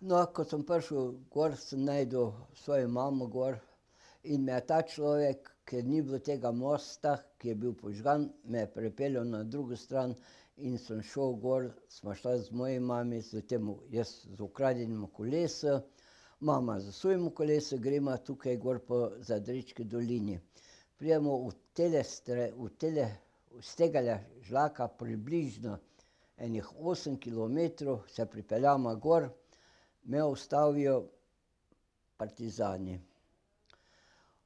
No, ko sem prišel gor, sem našel svojo mamo gor in me je ta človek, ker ni bilo tega mosta, ki je bil požgan, me je pripeljal na drugo stran in sem šel gor, sva šla z mojo mamo s tem, jaz z ukradenim kolesom, mama s svojim kolesom, greva tukaj gor po Zadrečki dolini. Pridemo v tele v tele, s tegale žlaka približno ene osem kilometrov, se pripeljemo gor, me ustavijo partizani.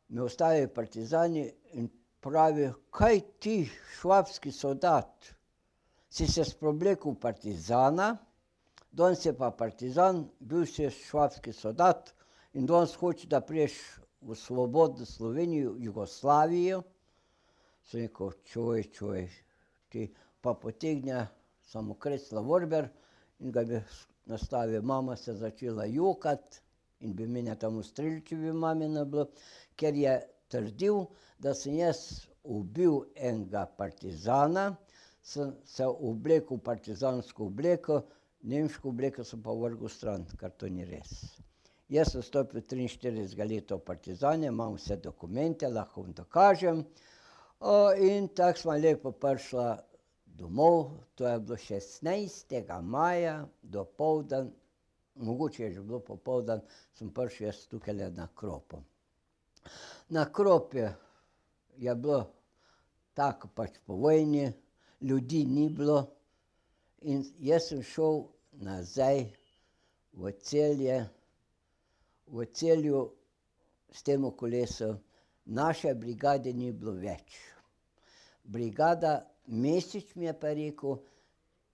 Me ustavijo partizani in pravijo: "Kaj ti, švabski soldat, si se spooblekel v partizana, danes je pa partizan, bil si švabski soldat in danes hočeš, da prideš v svobodno Slovenijo, Jugoslavijo." Sem rekel: "Čuj, čuj, ti." Pa potegne samoklet revolver in ga je nastavil, mama se začela jokati in bi mene tam ustrelil, če bi mame ne bilo, ker je trdil, da sem jaz ubil enega partizana, sem se oblekel v partizansko obleko, nemško obleko sem pa vrgel stran, kar to ni res. Jaz sem stopil triinštiridesetega leta v partizane, imam vse dokumente, lahko vam dokažem. in tako sva lepo prišla domov, to je bilo šestnajstega maja dopoldan, mogoče je že bilo popoldan, sem prišel jaz tukajle na Kropo. Na Kropi je bilo tako pač po vojni, ljudi ni bilo in jaz sem šel nazaj v Celje, v Celju s tem kolesom, naše brigade ni bilo več. Brigada Mesič mi je pa rekel,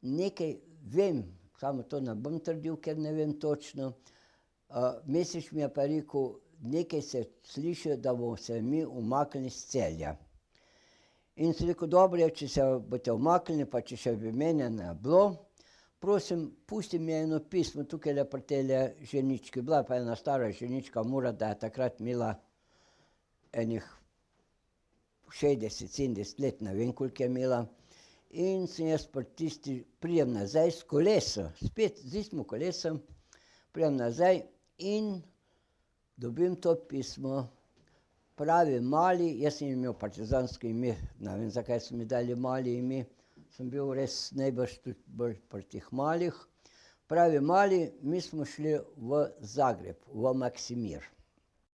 nekaj vem, samo to ne bom trdil, ker ne vem točno. Uh, Mesič mi je pa rekel, nekaj se sliši, da bomo se mi umaknili iz celja. In sem rekel, dobro je, če se boste umaknili, pa če še bi mene ne bilo, prosim, pusti mi eno pismo, tukaj je pri tele ženički, bila pa ena stara ženička Mura, da je takrat imela enih 60, 70 let, ne vem, koliko je imela. In sem jaz pri tisti, pridem nazaj s kolesom, spet z istim kolesom, pridem nazaj in dobim to pismo. Pravi mali, jaz sem imel partizansko ime, ne vem, zakaj so mi dali mali ime, sem bil res najbrž tudi bolj pri teh malih. Pravi mali, mi smo šli v Zagreb, v Maksimir.